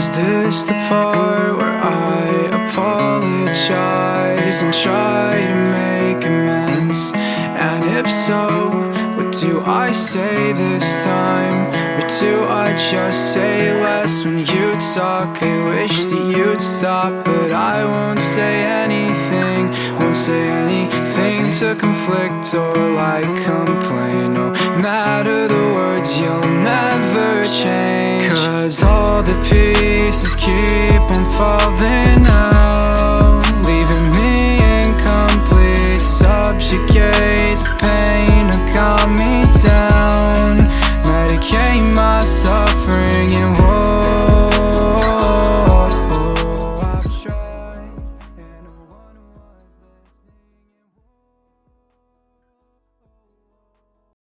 Is this the part where I apologize and try to make amends? And if so, what do I say this time? Or do I just say less when you talk? I wish that you'd stop, but I won't say anything Won't say anything to conflict or like complain No matter the words, you'll never change the pieces keep on falling out Leaving me incomplete Subjugate. The pain of calm me down. Medicate myself.